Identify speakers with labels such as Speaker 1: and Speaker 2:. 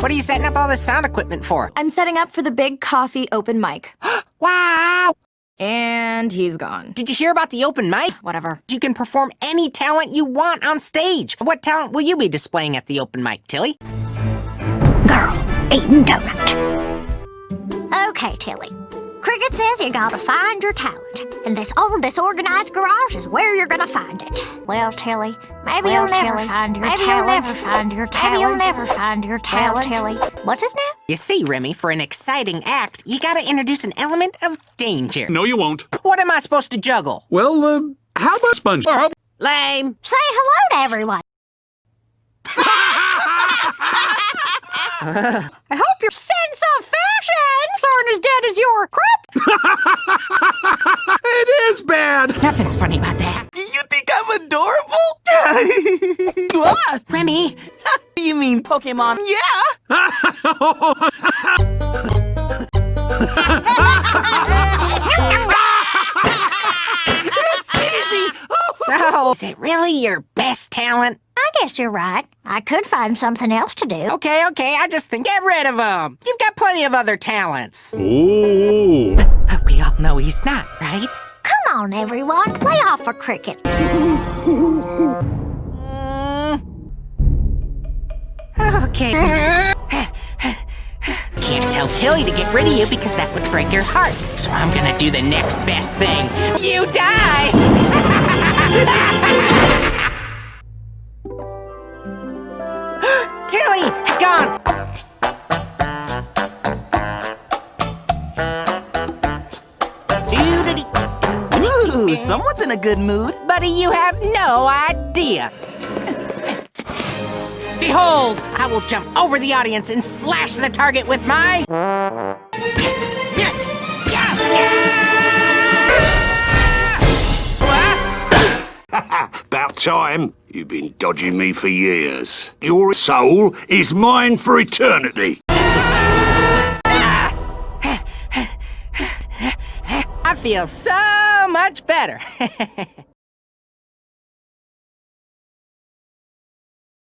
Speaker 1: What are you setting up all this sound equipment for?
Speaker 2: I'm setting up for the big coffee open mic.
Speaker 1: Wow!
Speaker 2: And he's gone.
Speaker 1: Did you hear about the open mic?
Speaker 2: Whatever.
Speaker 1: You can perform any talent you want on stage. What talent will you be displaying at the open mic, Tilly?
Speaker 3: Girl, eating donut. Okay, Tilly. Cricket says you gotta find your talent, and this old disorganized garage is where you're gonna find it. Well, Tilly, maybe
Speaker 4: Well,
Speaker 3: you'll never
Speaker 4: Tilly,
Speaker 3: find your
Speaker 4: maybe you'll never find your
Speaker 3: Maybe you'll never find your talent.
Speaker 4: Tilly.
Speaker 3: What's his name?
Speaker 1: You see, Remy, for an exciting act, you gotta introduce an element of danger.
Speaker 5: No, you won't.
Speaker 1: What am I supposed to juggle?
Speaker 5: Well, uh, how about sponge?
Speaker 1: Lame.
Speaker 3: Say hello to everyone.
Speaker 2: I hope your sense of fashions aren't as dead as your crop.
Speaker 5: It is bad!
Speaker 1: Nothing's funny about that.
Speaker 6: You think I'm adorable? what?
Speaker 1: Remy,
Speaker 6: You mean Pokemon? Yeah!
Speaker 1: So is it really your best talent?
Speaker 3: I guess you're right. I could find something else to do.
Speaker 1: Okay, okay, I just think get rid of him. You've got plenty of other talents.
Speaker 5: Ooh.
Speaker 1: But we all know he's not, right?
Speaker 3: Come on, everyone. Lay off a cricket.
Speaker 1: Okay. Can't tell Tilly to get rid of you because that would break her heart. So I'm gonna do the next best thing. You die! Tilly! He's gone!
Speaker 6: Ooh, someone's in a good mood.
Speaker 1: Buddy, you have no idea. Behold, I will jump over the audience and slash the target with my...
Speaker 7: About time. You've been dodging me for years. Your soul is mine for eternity.
Speaker 1: I feel so much better.